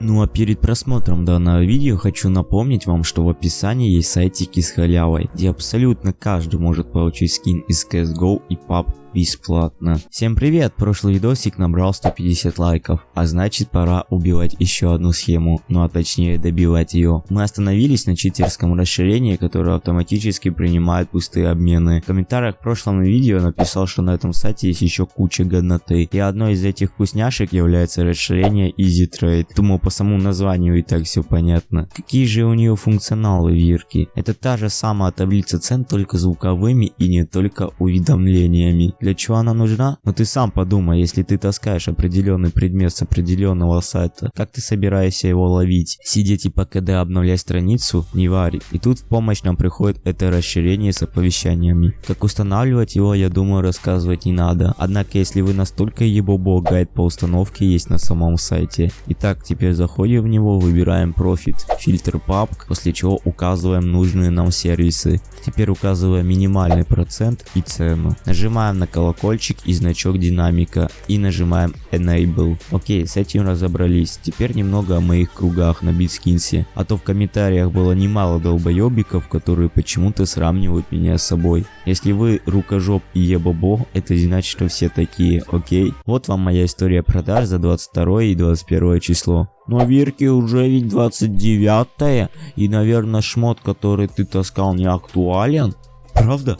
Ну а перед просмотром данного видео хочу напомнить вам, что в описании есть сайтики с халявой, где абсолютно каждый может получить скин из CSGO и PUBG бесплатно. Всем привет, прошлый видосик набрал 150 лайков, а значит пора убивать еще одну схему, ну а точнее добивать ее. Мы остановились на читерском расширении, которое автоматически принимает пустые обмены. В комментариях к прошлому видео написал, что на этом сайте есть еще куча годноты, и одной из этих вкусняшек является расширение Easy Trade. Думаю по самому названию и так все понятно. Какие же у нее функционалы вирки? Это та же самая таблица цен, только звуковыми и не только уведомлениями. Для чего она нужна? Ну ты сам подумай, если ты таскаешь определенный предмет с определенного сайта, как ты собираешься его ловить? Сидеть и по КД обновлять страницу? Не варит. И тут в помощь нам приходит это расширение с оповещаниями. Как устанавливать его, я думаю, рассказывать не надо. Однако, если вы настолько ебобо, гайд по установке есть на самом сайте. Итак, теперь заходим в него, выбираем профит, фильтр папк, после чего указываем нужные нам сервисы. Теперь указываем минимальный процент и цену. Нажимаем на колокольчик и значок динамика и нажимаем Enable. Окей, с этим разобрались. Теперь немного о моих кругах на битскинсе. А то в комментариях было немало долбоебиков, которые почему-то сравнивают меня с собой. Если вы рукожоп и ебобо, это значит, что все такие, окей? Вот вам моя история продаж за 22 и 21 число. Но Верке уже ведь 29 и наверное шмот, который ты таскал не актуален. Правда?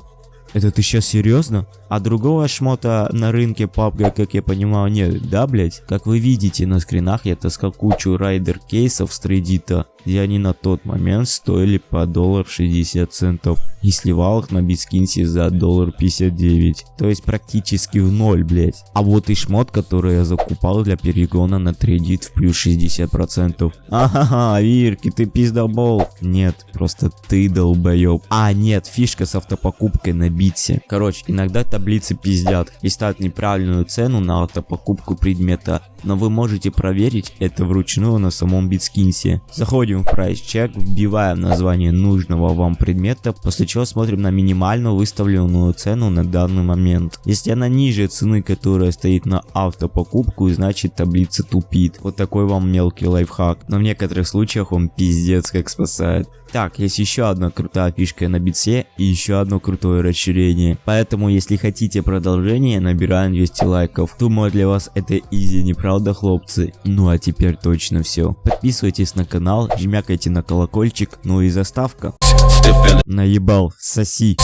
Это ты сейчас серьезно? А другого шмота на рынке PUBG, как я понимаю, нет, да, блять? Как вы видите на скринах, я таскал кучу райдер кейсов с Reddit, где они на тот момент стоили по доллар 60 центов. И сливал их на битскинсе за доллар 59. То есть практически в ноль, блять. А вот и шмот, который я закупал для перегона на Reddit в плюс 60%. Ага, Вирки, ты пиздобол. Нет, просто ты долбоеб. А, нет, фишка с автопокупкой на битсе. Короче, иногда таблицы пиздят и ставят неправильную цену на автопокупку предмета, но вы можете проверить это вручную на самом битскинсе. Заходим в Price Check, вбиваем название нужного вам предмета, после чего смотрим на минимальную выставленную цену на данный момент. Если она ниже цены, которая стоит на автопокупку, значит таблица тупит. Вот такой вам мелкий лайфхак, но в некоторых случаях он пиздец как спасает. Так, есть еще одна крутая фишка на битсе и еще одно крутое расширение. Поэтому, если хотите продолжение, набираем 200 лайков. Думаю, для вас это изи, не правда, хлопцы? Ну а теперь точно все. Подписывайтесь на канал, жмякайте на колокольчик, ну и заставка. Наебал, соси.